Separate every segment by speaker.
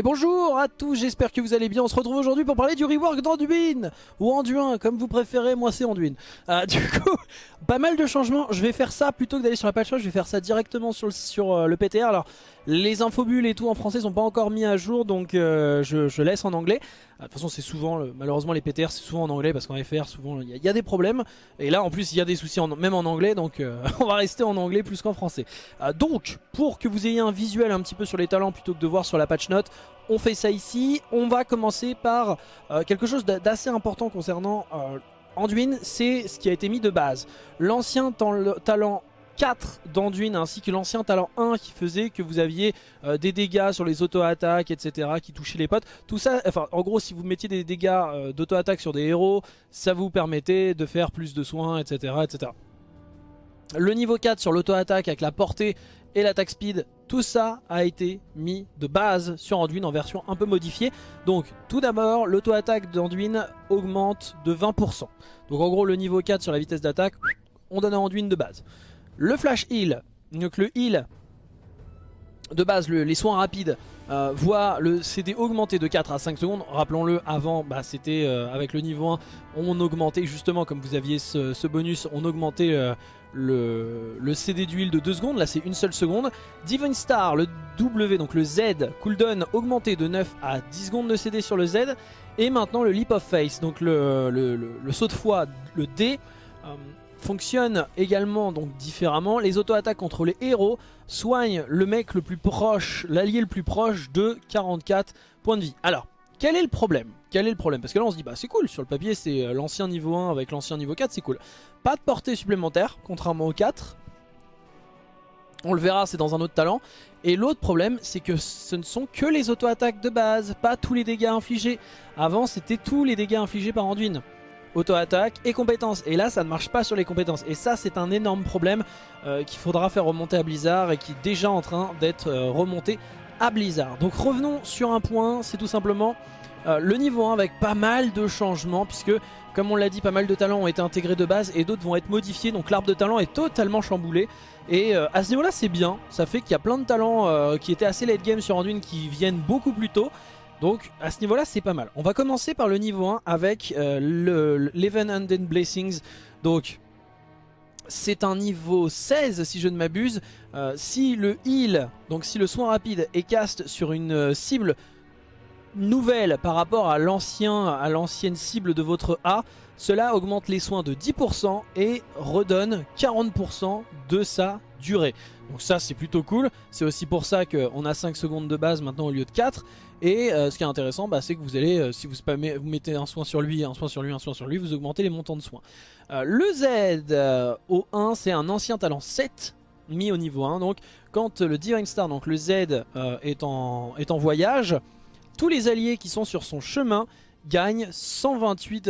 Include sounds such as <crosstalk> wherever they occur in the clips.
Speaker 1: Et bonjour à tous, j'espère que vous allez bien. On se retrouve aujourd'hui pour parler du rework d'Anduin ou Anduin, comme vous préférez. Moi, c'est Anduin. Euh, <laughs> du coup, pas mal de changements. Je vais faire ça plutôt que d'aller sur la patch je vais faire ça directement sur le, sur, euh, PTR. Alors, les infobules et tout en français sont pas encore mis à jour, donc euh, je, laisse en anglais. De toute façon, c'est souvent, malheureusement, les PTR c'est souvent en anglais parce qu'en FR, souvent, il y, a des problèmes. Et là, en plus, il y a des soucis même en anglais, donc <laughs> on va rester en anglais plus qu'en français. donc, pour que vous ayez un visuel un petit peu sur les talents plutôt que de voir sur la patch note, on fait ça ici. On va commencer par euh, quelque chose d'assez important concernant euh, Anduin, c'est ce qui a été mis de base. L'ancien talent 4 d'Anduin ainsi que l'ancien talent 1 qui faisait que vous aviez euh, des dégâts sur les auto-attaques etc qui touchaient les potes. Tout ça, enfin en gros si vous mettiez des dégâts d'auto-attaque sur des héros, ça vous permettait de faire plus de soins etc. etc. Le niveau 4 sur l'auto-attaque avec la portée et l'attaque speed, tout ça a été mis de base sur Anduin en version un peu modifiée. Donc tout d'abord, l'auto-attaque d'Anduin augmente de 20%. Donc en gros le niveau 4 sur la vitesse d'attaque, on donne à Anduin de base. Le flash heal, donc le heal de base, les soins rapides euh, voient le CD augmenter de 4 à 5 secondes. Rappelons-le, avant, bah, c'était euh, avec le niveau 1, on augmentait justement, comme vous aviez ce, bonus, on augmentait euh, le, CD d'huile de 2 secondes. Là, c'est une seule seconde. Divine Star, le W, donc le Z, cooldown augmenté de 9 à 10 secondes de CD sur le Z. Et maintenant, le Leap of Face, donc le, le saut de foi, le D fonctionne également donc différemment. Les auto-attaques contre les héros soignent le mec le plus proche, l'allié le plus proche de 44 points de vie. Alors, quel est le problème? Quel est le problème? Parce que là on se dit bah c'est cool, sur le papier c'est euh, l'ancien niveau 1 avec l'ancien niveau 4, c'est cool. Pas de portée supplémentaire, contrairement au 4. On le verra, c'est dans un autre talent. Et l'autre problème, c'est que ce ne sont que les auto-attaques de base, pas tous les dégâts infligés. Avant, c'était tous les dégâts infligés par Anduin auto-attaque et compétences. Et là, ça ne marche pas sur les compétences. Et ça, c'est un énorme problème euh, qu'il faudra faire remonter à Blizzard et qui est déjà en train d'être euh, remonté à Blizzard. Donc revenons sur un point, c'est tout simplement euh, le niveau 1 avec pas mal de changements puisque, comme on l'a dit, pas mal de talents ont été intégrés de base et d'autres vont être modifiés. Donc l'arbre de talent est totalement chamboulé. Et à ce niveau-là, c'est bien. Ça fait qu'il y a plein de talents qui étaient assez late game sur Anduin qui viennent beaucoup plus tôt. Donc à ce niveau là c'est pas mal. On va commencer par le niveau 1 avec euh, le l'Even Undead Blessings. Donc c'est un niveau 16 si je ne m'abuse. Euh, si le heal, donc si le soin rapide est cast sur une euh, cible nouvelle par rapport à l'ancienne cible de votre A, cela augmente les soins de 10% et redonne 40% de sa durée. Donc ça c'est plutôt cool, c'est aussi pour ça qu'on a 5 secondes de base maintenant au lieu de 4. Et euh, ce qui est intéressant, bah, c'est que vous allez, euh, si vous, mettez un soin sur lui, un soin sur lui, un soin sur lui, vous augmentez les montants de soins. Euh, le Z au 1, c'est un ancien talent 7 mis au niveau 1. Donc quand le Divine Star, donc le Z, est, en, est en voyage, tous les alliés qui sont sur son chemin gagnent, 128,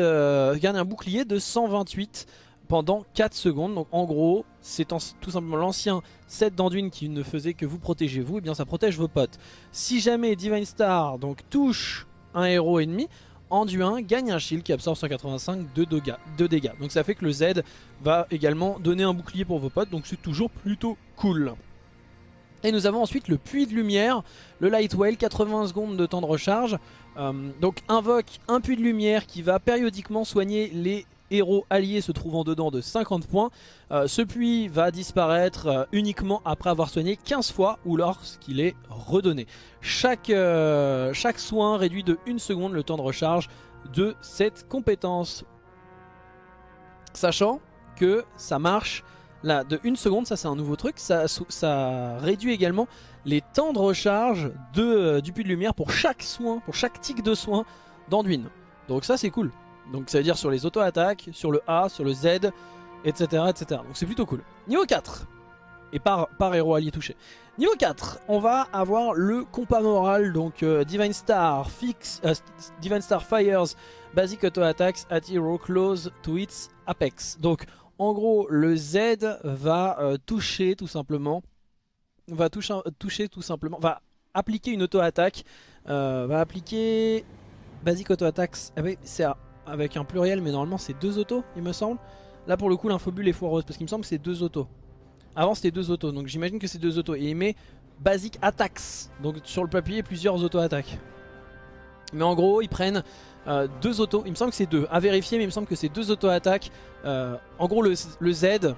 Speaker 1: gagnent un bouclier de 128 pendant 4 secondes. Donc en gros, c'est tout simplement l'ancien set d'Anduin qui ne faisait que vous protéger vous, et eh bien ça protège vos potes. Si jamais Divine Star donc touche un héros ennemi, Anduin gagne un shield qui absorbe 185 de dégâts. Donc ça fait que le Z va également donner un bouclier pour vos potes, donc c'est toujours plutôt cool. Et nous avons ensuite le puits de lumière, le Light Whale, 80 secondes de temps de recharge. Euh, donc invoque un puits de lumière qui va périodiquement soigner les héros alliés se trouvant dedans de 50 points. Euh, ce puits va disparaître euh, uniquement après avoir soigné 15 fois ou lorsqu'il est redonné. Chaque, euh, chaque soin réduit de 1 seconde le temps de recharge de cette compétence. Sachant que ça marche là de 1 seconde, ça c'est un nouveau truc, ça, réduit également les temps de recharge de, du puits de lumière pour chaque soin, pour chaque tic de soin d'Anduin. Donc ça c'est cool. Donc ça veut dire sur les auto-attaques, sur le A, sur le Z, etc. etc. Donc c'est plutôt cool. Niveau 4. Et par, héros allié touché. Niveau 4, on va avoir le compas moral, donc euh, Divine Star, fix, euh, Divine Star Fires, Basic Auto Attacks at Hero Close to its Apex. Donc en gros, le Z va euh, toucher tout simplement, va toucher, toucher tout simplement, va appliquer une auto-attaque, va appliquer Basic Auto Attacks, ah oui, c'est avec un pluriel, mais normalement c'est deux autos, il me semble. Là pour le coup l'infobule est foireuse, parce qu'il me semble que c'est deux autos. Avant c'était deux autos, donc j'imagine que c'est deux autos. Et il met Basic Attacks. Donc sur le papier, plusieurs auto-attaques. Mais en gros, ils prennent euh, deux autos. Il me semble que c'est deux. À vérifier, mais il me semble que c'est deux auto-attaques. Euh, en gros, le, le Z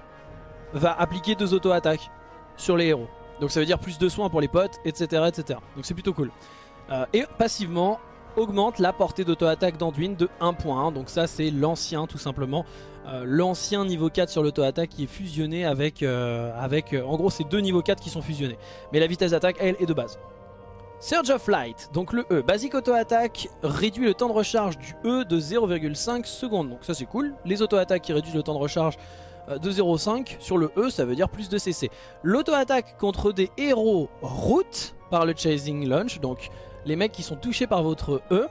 Speaker 1: va appliquer deux auto-attaques sur les héros. Donc ça veut dire plus de soins pour les potes, etc. etc. Donc c'est plutôt cool. Euh, et passivement, augmente la portée d'auto-attaque d'Anduin de 1 point. Donc ça c'est l'ancien tout simplement. Euh, l'ancien niveau 4 sur l'auto-attaque qui est fusionné avec... euh, avec euh, en gros c'est deux niveaux 4 qui sont fusionnés. Mais la vitesse d'attaque elle est de base. Surge of Light, donc le E, basic auto-attaque réduit le temps de recharge du E de 0,5 secondes. Donc ça c'est cool. Les auto-attaques qui réduisent le temps de recharge de 0,5 sur le E, ça veut dire plus de CC. L'auto-attaque contre des héros route par le Chasing Launch, donc les mecs qui sont touchés par votre E,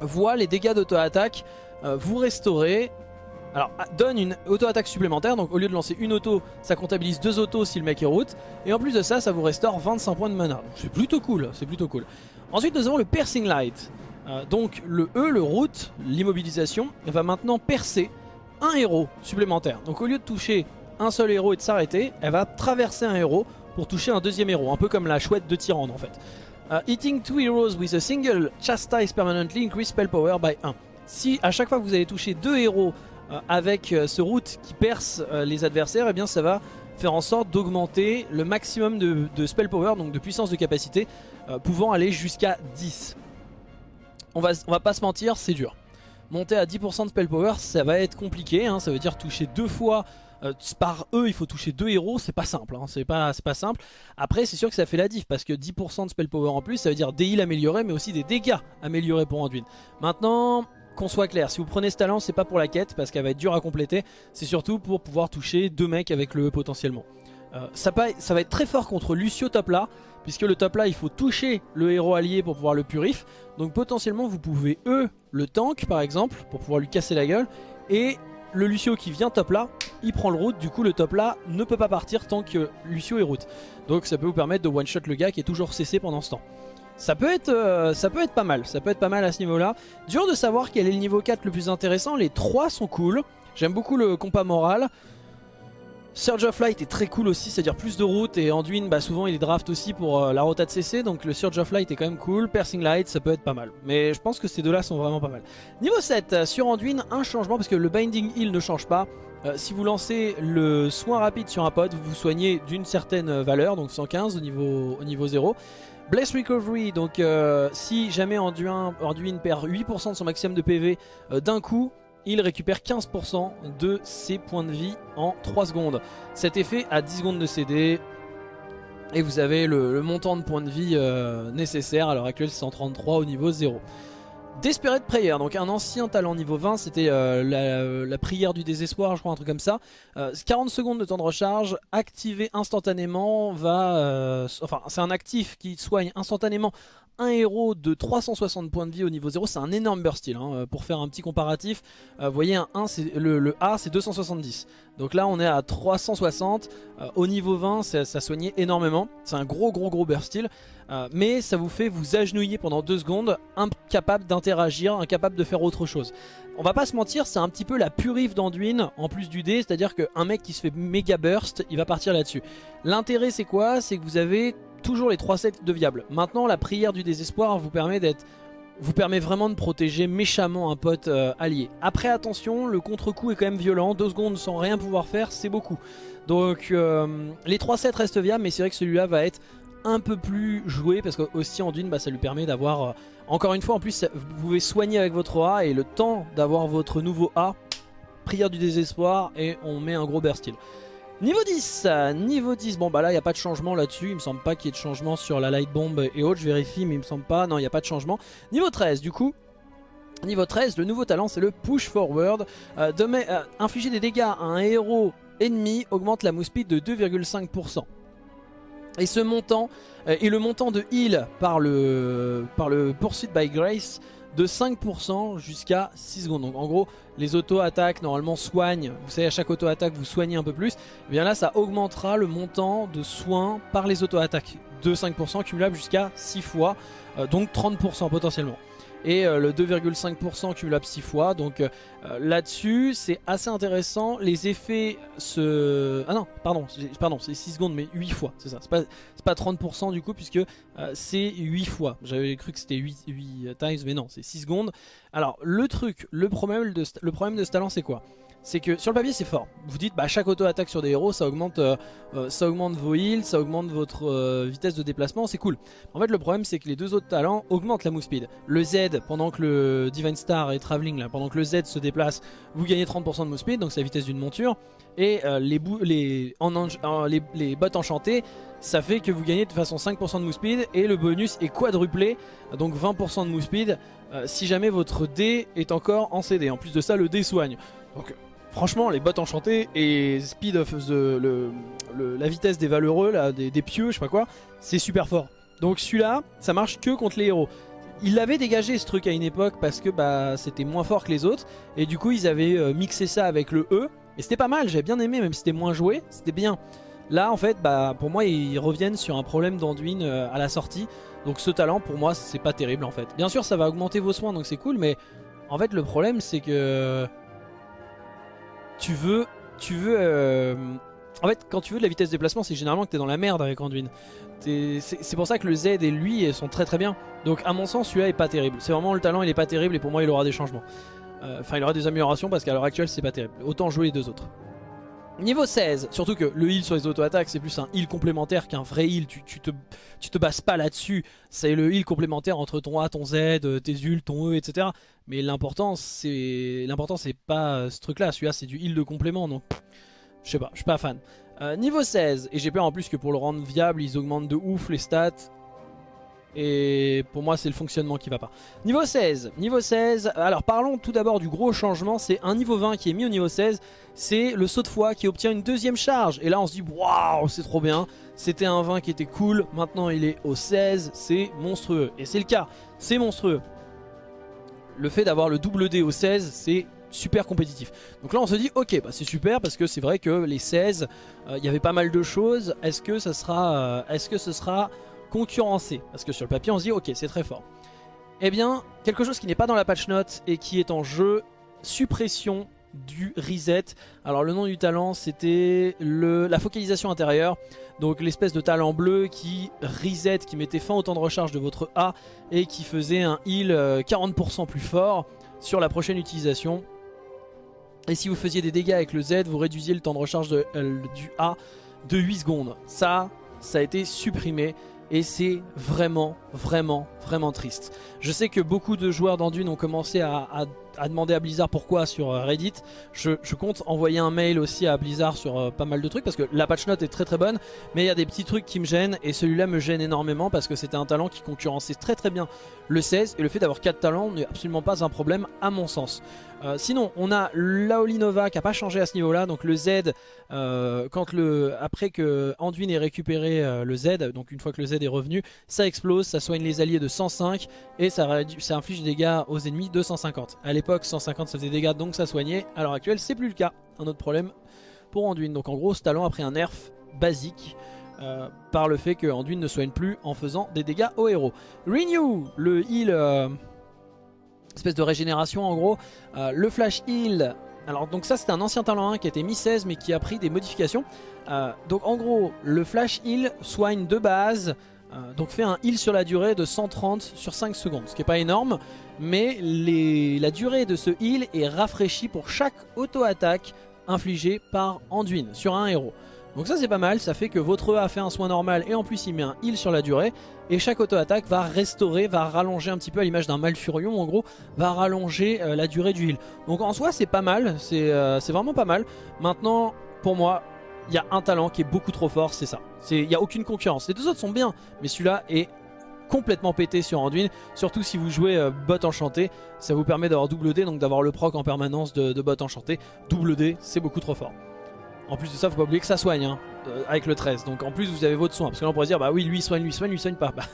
Speaker 1: voit les dégâts d'auto-attaque euh, vous restaurer. Alors, ah, donne une auto-attaque supplémentaire, donc au lieu de lancer une auto, ça comptabilise deux autos si le mec est route. Et en plus de ça, ça vous restaure 25 points de mana. C'est plutôt cool, c'est plutôt cool. Ensuite, nous avons le Piercing Light. Euh, donc le E, le route, l'immobilisation, va maintenant percer un héros supplémentaire. Donc au lieu de toucher un seul héros et de s'arrêter, elle va traverser un héros pour toucher un deuxième héros, un peu comme la chouette de Tyrande en fait. Hitting two heroes with a single chastise permanently increase spell power by 1. Si à chaque fois que vous allez toucher deux héros euh, avec euh, ce route qui perce euh, les adversaires, eh bien ça va faire en sorte d'augmenter le maximum de, de spell power, donc de puissance de capacité, pouvant aller jusqu'à 10. On va, on va pas se mentir, c'est dur. Monter à 10% de spell power, ça va être compliqué, hein, ça veut dire toucher deux fois euh, par eux, il faut toucher deux héros, c'est pas simple, hein, c'est pas, pas simple. Après, c'est sûr que ça fait la diff parce que 10% de spell power en plus, ça veut dire des heals améliorés, mais aussi des dégâts améliorés pour Anduin. Maintenant, qu'on soit clair, si vous prenez ce talent, c'est pas pour la quête parce qu'elle va être dure à compléter, c'est surtout pour pouvoir toucher deux mecs avec le E potentiellement. Euh, ça, pa- ça va être très fort contre Lucio top là, puisque le top là il faut toucher le héros allié pour pouvoir le purif. Donc potentiellement vous pouvez E le tank par exemple pour pouvoir lui casser la gueule. Et le Lucio qui vient top là, il prend le route, du coup le top là ne peut pas partir tant que Lucio est route. Donc ça peut vous permettre de one shot le gars qui est toujours CC pendant ce temps. Ça peut, être, euh, ça peut être pas mal, ça peut être pas mal à ce niveau là. Dur de savoir quel est le niveau 4 le plus intéressant, les trois sont cool. J'aime beaucoup le compas moral. Surge of Light est très cool aussi, c'est-à-dire plus de route et Anduin bah souvent il est draft aussi pour euh, la rota de CC donc le Surge of Light est quand même cool, Piercing Light ça peut être pas mal. Mais je pense que ces deux là sont vraiment pas mal. Niveau 7, euh, sur Anduin un changement parce que le Binding Heal ne change pas. Euh, si vous lancez le soin rapide sur un pote, vous vous soignez d'une certaine valeur, donc 115 au niveau, au niveau 0. Bless Recovery, donc si jamais Anduin, perd 8% de son maximum de PV d'un coup, il récupère 15% de ses points de vie en 3 secondes. Cet effet a 10 secondes de CD. Et vous avez le, montant de points de vie euh, nécessaire. À l'heure actuelle, c'est 133 au niveau 0. Desperate Prayer, donc un ancien talent niveau 20, c'était euh, la, prière du désespoir, je crois, un truc comme ça. Euh, 40 secondes de temps de recharge, activé instantanément, euh, enfin, c'est un actif qui soigne instantanément un héros de 360 points de vie au niveau 0, c'est un énorme burst hein. Pour faire un petit comparatif, euh, voyez un 1, c'est- le, le A c'est 270. Donc là on est à 360. Euh, au niveau 20, ça, soignait énormément. C'est un gros gros gros burst. Euh, mais ça vous fait vous agenouiller pendant 2 secondes, incapable d'interagir, incapable de faire autre chose. On va pas se mentir, c'est un petit peu la purif d'Anduin en plus du dé, c'est-à-dire qu'un mec qui se fait méga burst, il va partir là-dessus. L'intérêt c'est quoi? C'est que vous avez toujours les 3 sets de viables. Maintenant la prière du désespoir vous permet d'être vous permet vraiment de protéger méchamment un pote euh, allié. Après attention, le contre-coup est quand même violent, 2 secondes sans rien pouvoir faire, c'est beaucoup. Donc euh, les 3 sets restent viables, mais c'est vrai que celui-là va être un peu plus joué parce que aussi Anduin bah, ça lui permet d'avoir euh, encore une fois en plus vous pouvez soigner avec votre A et le temps d'avoir votre nouveau A prière du désespoir et on met un gros burst heal. Niveau 10, euh, niveau 10, bon bah là il n'y a pas de changement là-dessus, il me semble pas qu'il y ait de changement sur la light bomb et autres, je vérifie mais il me semble pas, non il n'y a pas de changement. Niveau 13 du coup, niveau 13 le nouveau talent c'est le push forward, euh, euh, infliger des dégâts à un héros ennemi augmente la move speed de 2,5%. Et ce montant, et le montant de heal par le, par le Pursuit by Grace de 5% jusqu'à 6 secondes. Donc en gros, les auto-attaques normalement soignent, vous savez à chaque auto-attaque vous soignez un peu plus, et bien là ça augmentera le montant de soins par les auto-attaques de 5% cumulable jusqu'à 6 fois, euh, donc 30% potentiellement. Et le 2,5% cumulable 6 fois. Donc là-dessus, c'est assez intéressant. Les effets se... Ah non, pardon, pardon c'est 6 secondes, mais 8 fois, c'est ça. C'est pas, pas 30% du coup, puisque c'est 8 fois. J'avais cru que c'était 8, 8 times, mais non, c'est 6 secondes. Alors, le truc, le problème de, le problème de ce talent, c'est quoi? C'est que sur le papier c'est fort. Vous dites bah chaque auto-attaque sur des héros ça augmente, euh, euh, ça augmente vos heals, ça augmente votre euh, vitesse de déplacement, c'est cool. En fait le problème c'est que les deux autres talents augmentent la move speed. Le Z pendant que le Divine Star est travelling là, pendant que le Z se déplace, vous gagnez 30% de move speed, donc c'est la vitesse d'une monture. Et les, les, en, bottes enchantées, ça fait que vous gagnez de façon 5% de move speed et le bonus est quadruplé, donc 20% de move speed si jamais votre dé est encore en CD. En plus de ça le dé soigne. Donc Franchement, les bottes enchantées et speed of the, la vitesse des valeureux, là, des, pieux, je sais pas quoi, c'est super fort. Donc celui-là, ça marche que contre les héros. Il avait dégagé ce truc à une époque parce que bah, c'était moins fort que les autres. Et du coup, ils avaient euh, mixé ça avec le E. Et c'était pas mal, j'avais bien aimé, même si c'était moins joué, c'était bien. Là, en fait, bah, pour moi, ils reviennent sur un problème d'Anduin euh, à la sortie. Donc ce talent, pour moi, c'est pas terrible en fait. Bien sûr, ça va augmenter vos soins, donc c'est cool, mais en fait, le problème, c'est que tu veux... Tu veux euh, En fait, quand tu veux de la vitesse de déplacement, c'est généralement que t'es dans la merde avec Anduin. C'est pour ça que le Z et lui sont très très bien. Donc à mon sens, celui-là est pas terrible. C'est vraiment le talent, il est pas terrible et pour moi, il aura des changements. Euh, enfin, il aura des améliorations parce qu'à l'heure actuelle, c'est pas terrible. Autant jouer les deux autres. Niveau 16, surtout que le heal sur les auto-attaques c'est plus un heal complémentaire qu'un vrai heal, tu, te, tu bases pas là-dessus, c'est le heal complémentaire entre ton A, ton Z, euh, tes ult, ton E, etc. Mais l'important c'est l'important c'est pas euh, ce truc là, celui-là c'est du heal de complément donc je sais pas, je suis pas fan. Euh, niveau 16, et j'ai peur en plus que pour le rendre viable ils augmentent de ouf les stats, et pour moi c'est le fonctionnement qui va pas. Niveau 16, niveau 16, alors parlons tout d'abord du gros changement, c'est un niveau 20 qui est mis au niveau 16, c'est le saut de foi qui obtient une deuxième charge. Et là on se dit waouh c'est trop bien, c'était un 20 qui était cool, maintenant il est au 16, c'est monstrueux. Et c'est le cas, c'est monstrueux. Le fait d'avoir le double D au 16 c'est super compétitif. Donc là on se dit ok bah c'est super parce que c'est vrai que les 16 euh, il y avait pas mal de choses. Est-ce que sera euh, est-ce que ce sera concurrencé. Parce que sur le papier, on se dit, ok, c'est très fort. Eh bien, quelque chose qui n'est pas dans la patch note et qui est en jeu, suppression du reset. Alors le nom du talent c'était la focalisation intérieure. Donc l'espèce de talent bleu qui reset, qui mettait fin au temps de recharge de votre A et qui faisait un heal 40% euh, plus fort sur la prochaine utilisation. Et si vous faisiez des dégâts avec le Z, vous réduisiez le temps de recharge euh, du A de 8 secondes. Ça, ça a été supprimé et c'est vraiment, vraiment, vraiment triste. Je sais que beaucoup de joueurs d'Anduin ont commencé à, demander à Blizzard pourquoi sur euh, Reddit. Je, compte envoyer un mail aussi à Blizzard sur euh, pas mal de trucs parce que la patch note est très très bonne, mais il y a des petits trucs qui me gênent et celui-là me gêne énormément parce que c'était un talent qui concurrençait très très bien le 16 et le fait d'avoir 4 talents n'est absolument pas un problème à mon sens. Euh, sinon, on a Laolinova qui n'a pas changé à ce niveau-là. Donc le Z, euh, quand le, après que Anduin ait récupéré euh, le Z, donc une fois que le Z est revenu, ça explose, ça soigne les alliés de 105 et ça, inflige des dégâts aux ennemis de 150. À l'époque, 150 ça faisait des dégâts, donc ça soignait. À l'heure actuelle, c'est plus le cas. Un autre problème pour Anduin. Donc en gros, ce talent a pris un nerf basique. par le fait que Anduin ne soigne plus en faisant des dégâts aux héros. Renew, le heal espèce de régénération en gros. Euh, le flash heal, alors donc ça c'était un ancien talent 1 qui a été mis 16 mais qui a pris des modifications. Euh, donc en gros le flash heal soigne de base, euh, donc fait un heal sur la durée de 130 sur 5 secondes, ce qui est pas énorme. Mais la durée de ce heal est rafraîchie pour chaque auto-attaque infligée par Anduin sur un héros. Donc ça c'est pas mal, ça fait que votre E a fait un soin normal et en plus il met un heal sur la durée. Et chaque auto-attaque va restaurer, va rallonger un petit peu à l'image d'un Malfurion en gros, va rallonger euh, la durée du heal. Donc en soi c'est pas mal, euh, c'est vraiment pas mal. Maintenant pour moi il y a un talent qui est beaucoup trop fort, c'est ça. Il n'y a aucune concurrence. Les deux autres sont bien, mais celui-là est complètement pété sur Anduin surtout si vous jouez euh, bot enchanté ça vous permet d'avoir double D donc d'avoir le proc en permanence de, de bot enchanté double D c'est beaucoup trop fort en plus de ça, faut pas oublier que ça soigne hein, euh, avec le 13. Donc en plus, vous avez votre soin. Parce que là, on pourrait dire, bah oui, lui il soigne, lui il soigne, lui il soigne pas. <laughs> Bah,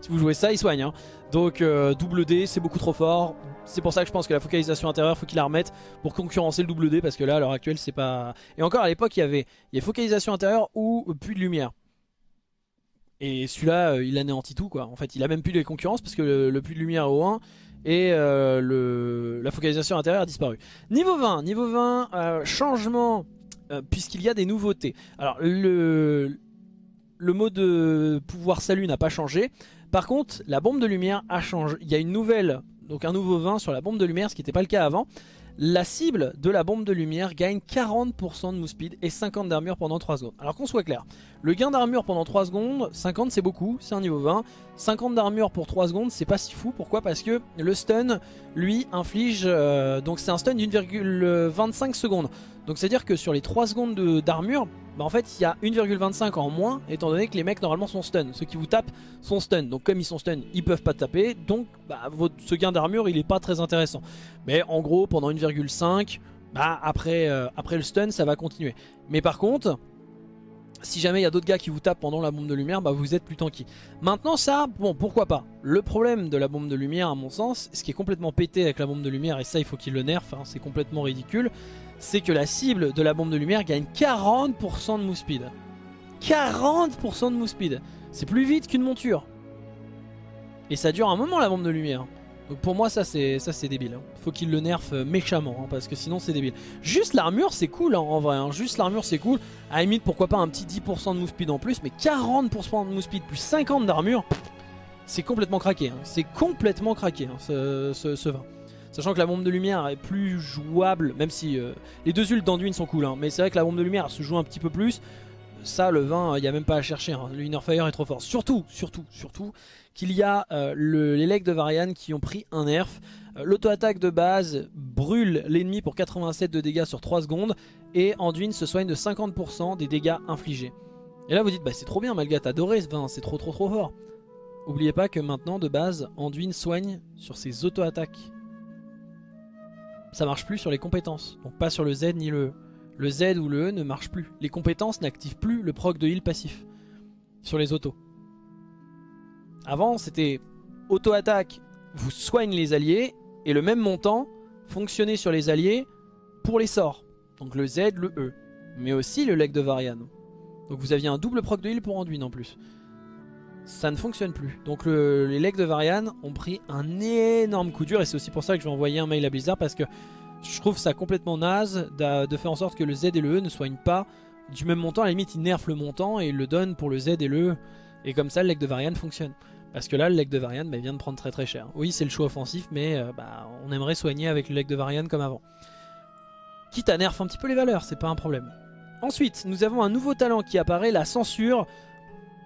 Speaker 1: si vous jouez ça, il soigne. Hein. Donc euh, double D, c'est beaucoup trop fort. C'est pour ça que je pense que la focalisation intérieure, faut qu'il la remette pour concurrencer le double D. Parce que là, à l'heure actuelle, c'est pas. Et encore à l'époque, il y avait il y focalisation intérieure ou puits de lumière. Et celui-là, euh, il anéantit tout quoi. En fait, il a même plus de concurrence parce que le, puits de lumière est au 1 et le, la focalisation intérieure a disparu. Niveau 20, niveau 20, euh, changement euh, puisqu'il y a des nouveautés. Alors le, le mode de pouvoir salut n'a pas changé. Par contre, la bombe de lumière a changé. Il y a une nouvelle, donc un nouveau 20 sur la bombe de lumière, ce qui n'était pas le cas avant. La cible de la bombe de lumière gagne 40% de move speed et 50 d'armure pendant 3 secondes. Alors qu'on soit clair, le gain d'armure pendant 3 secondes, 50 c'est beaucoup, c'est un niveau 20. 50 d'armure pour 3 secondes, c'est pas si fou. Pourquoi? Parce que le stun, lui, inflige... Euh, donc c'est un stun d'1,25 secondes. Donc c'est à dire que sur les 3 secondes d'armure, bah en fait il y a 1,25 en moins étant donné que les mecs normalement sont stun. Ceux qui vous tapent sont stun. Donc comme ils sont stun, ils peuvent pas taper. Donc bah, ce gain d'armure il est pas très intéressant. Mais en gros pendant 1,5, bah, après, euh, après le stun ça va continuer. Mais par contre, si jamais il y a d'autres gars qui vous tapent pendant la bombe de lumière, bah vous êtes plus tanky. Maintenant ça, bon pourquoi pas? Le problème de la bombe de lumière à mon sens, ce qui est complètement pété avec la bombe de lumière, et ça il faut qu'il le nerf, hein, c'est complètement ridicule, c'est que la cible de la bombe de lumière gagne 40% de move speed. 40% de move speed. C'est plus vite qu'une monture. Et ça dure un moment la bombe de lumière. Donc pour moi ça c'est ça c'est débile. Hein. Faut qu'il le nerf euh, méchamment hein, parce que sinon c'est débile. Juste l'armure c'est cool hein, en vrai. Juste l'armure c'est cool. À la limite pourquoi pas un petit 10% de move speed en plus. Mais 40% de move speed plus 50 d'armure. C'est complètement craqué. C'est complètement craqué ce, ce, ce vin. Sachant que la bombe de lumière est plus jouable, même si euh, les deux ults d'Anduin sont cool. Hein, mais c'est vrai que la bombe de lumière se joue un petit peu plus. Ça, le vin, il n'y a même pas à chercher. Hein, le Inner Fire est trop fort. Surtout, surtout, surtout, qu'il y a euh, les legs de Varian qui ont pris un nerf. Euh, l'auto-attaque de base brûle l'ennemi pour 87 de dégâts sur 3 secondes. Et Anduin se soigne de 50% des dégâts infligés. Et là vous dites, bah c'est trop bien Malga, t'as adoré ce vin, c'est trop trop trop fort. Oubliez pas que maintenant de base, Anduin soigne sur ses auto-attaques ça marche plus sur les compétences. Donc pas sur le Z ni le Le Z ou le E ne marche plus. Les compétences n'activent plus le proc de heal passif sur les autos. Avant c'était auto-attaque, vous soigne les alliés et le même montant fonctionnait sur les alliés pour les sorts. Donc le Z, le E. Mais aussi le leg de Varian. Donc vous aviez un double proc de heal pour Anduin en plus ça ne fonctionne plus. Donc les legs de Varian ont pris un énorme coup dur et c'est aussi pour ça que je vais envoyer un mail à Blizzard parce que je trouve ça complètement naze de faire en sorte que le Z et le E ne soignent pas du même montant. À la limite, ils nerfent le montant et ils le donnent pour le Z et le E. Et comme ça, le leg de Varian fonctionne. Parce que là, le leg de Varian bah, vient de prendre très très cher. Oui, c'est le choix offensif, mais euh, bah, on aimerait soigner avec le leg de Varian comme avant. Quitte à nerf un petit peu les valeurs, c'est pas un problème. Ensuite, nous avons un nouveau talent qui apparaît, la censure.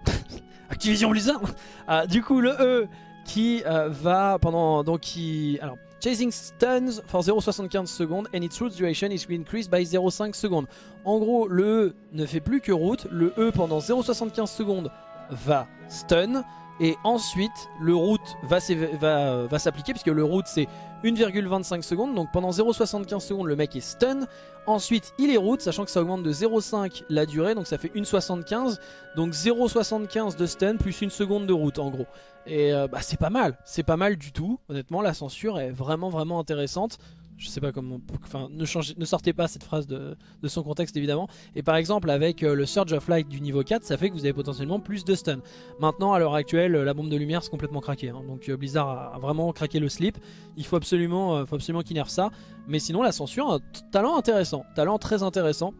Speaker 1: <laughs> Activision Blizzard <laughs> ah, Du coup, le E qui euh, va pendant... Donc qui... Alors, Chasing stuns for 0,75 secondes and its route duration is increased by 0,5 secondes. En gros, le E ne fait plus que route. Le E pendant 0,75 secondes va stun. Et ensuite, le route va, s'appliquer puisque le route c'est 1,25 secondes. Donc pendant 0,75 secondes, le mec est stun. Ensuite, il est route, sachant que ça augmente de 0,5 la durée. Donc ça fait 1,75. Donc 0,75 de stun plus une seconde de route en gros. Et euh, bah, c'est pas mal. C'est pas mal du tout. Honnêtement, la censure est vraiment vraiment intéressante je sais pas comment, enfin ne, ne sortez pas cette phrase de, son contexte évidemment. Et par exemple avec euh, le Surge of Light du niveau 4, ça fait que vous avez potentiellement plus de stun. Maintenant à l'heure actuelle, la bombe de lumière c'est complètement craqué. Hein. donc euh, Blizzard a, vraiment craqué le slip. Il faut absolument, euh, absolument qu'il nerf ça. Mais sinon la censure, un talent intéressant, talent très intéressant.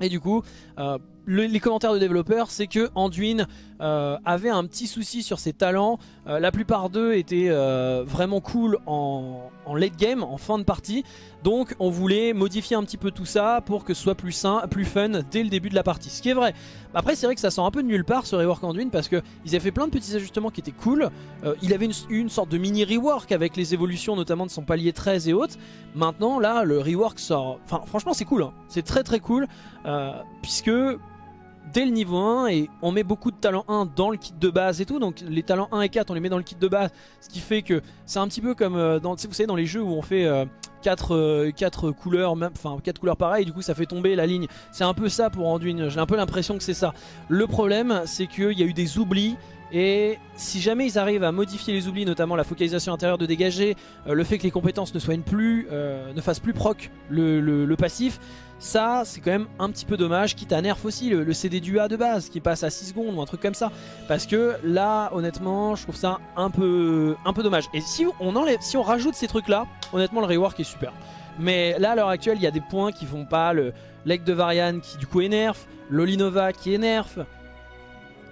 Speaker 1: Et du coup, les commentaires de développeurs, c'est que Anduin euh, avait un petit souci sur ses talents. Euh, la plupart d'eux étaient euh, vraiment cool en, late game, en fin de partie. Donc on voulait modifier un petit peu tout ça pour que ce soit plus sain, plus fun dès le début de la partie. Ce qui est vrai. Après c'est vrai que ça sent un peu de nulle part ce rework Anduin parce qu'ils avaient fait plein de petits ajustements qui étaient cool. il avait une, une, sorte de mini rework avec les évolutions notamment de son palier 13 et autres. Maintenant là le rework sort... Enfin franchement c'est cool. Hein. C'est très très cool puisque dès le niveau 1 et on met beaucoup de talents 1 dans le kit de base et tout. Donc les talents 1 et 4 on les met dans le kit de base. Ce qui fait que c'est un petit peu comme euh, dans, vous savez dans les jeux où on fait 4, euh, euh, couleurs enfin 4 couleurs pareilles. Du coup ça fait tomber la ligne. C'est un peu ça pour Anduin. J'ai un peu l'impression que c'est ça. Le problème c'est qu'il y a eu des oublis Et si jamais ils arrivent à modifier les oublis, notamment la focalisation intérieure de dégager, euh, le fait que les compétences ne soignent plus, euh, ne fassent plus proc le, passif, ça c'est quand même un petit peu dommage, quitte à nerf aussi le, CD du A de base qui passe à 6 secondes ou un truc comme ça. Parce que là honnêtement je trouve ça un peu, dommage. Et si on, si on rajoute ces trucs là, honnêtement le rework est super. Mais là à l'heure actuelle il y a des points qui font pas, le leg de Varian qui du coup nerf, l'Olinova qui nerf,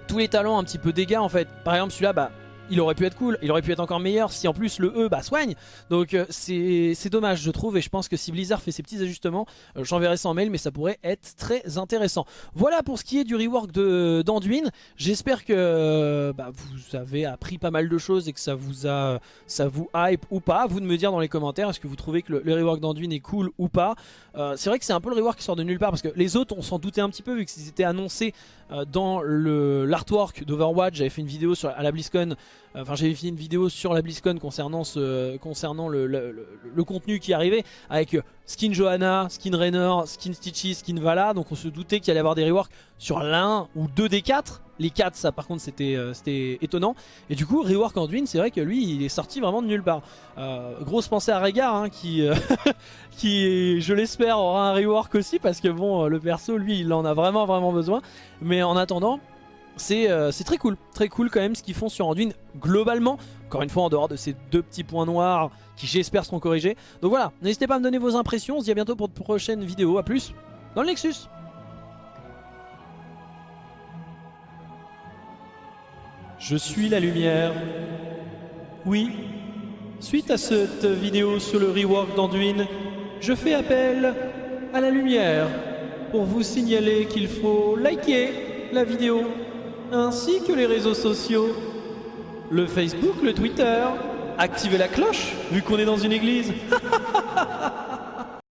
Speaker 1: tous les talents un petit peu dégâts en fait. Par exemple celui-là, bah il aurait pu être cool, il aurait pu être encore meilleur si en plus le E bah, soigne. Donc euh, c'est dommage je trouve et je pense que si Blizzard fait ses petits ajustements, euh, j'enverrai ça en mail mais ça pourrait être très intéressant. Voilà pour ce qui est du rework d'Anduin. J'espère que bah, vous avez appris pas mal de choses et que ça vous a ça hype ou pas. Vous de me dire dans les commentaires est-ce que vous trouvez que le, rework d'Anduin est cool ou pas. Euh, c'est vrai que c'est un peu le rework qui sort de nulle part parce que les autres on s'en doutait un petit peu vu qu'ils étaient annoncés dans l'artwork d'Overwatch. J'avais fait une vidéo sur, à la BlizzCon Enfin, j'avais fait une vidéo sur la BlizzCon concernant, ce, concernant le, contenu qui arrivait avec euh, skin Johanna, skin Raynor, skin Stitchy, skin Vala. Donc on se doutait qu'il allait y avoir des reworks sur l'un ou deux des quatre. Les quatre, ça par contre, c'était euh, étonnant. Et du coup, rework Anduin, c'est vrai que lui, il est sorti vraiment de nulle part. Euh, grosse pensée à Régard, hein, qui, <laughs> qui, je l'espère, aura un rework aussi parce que bon, le perso, lui, il en a vraiment vraiment besoin. Mais en attendant. Euh, c'est très cool, très cool quand même ce qu'ils font sur Anduin globalement. Encore une fois en dehors de ces deux petits points noirs qui j'espère seront corrigés. Donc voilà, n'hésitez pas à me donner vos impressions, on se dit à bientôt pour de prochaines vidéos, à plus dans le Nexus Je suis la lumière. Oui, suite à cette vidéo sur le rework d'Anduin, je fais appel à la lumière pour vous signaler qu'il faut liker la vidéo ainsi que les réseaux sociaux. Le Facebook, le Twitter. Activez la cloche, vu qu'on est dans une église. <laughs>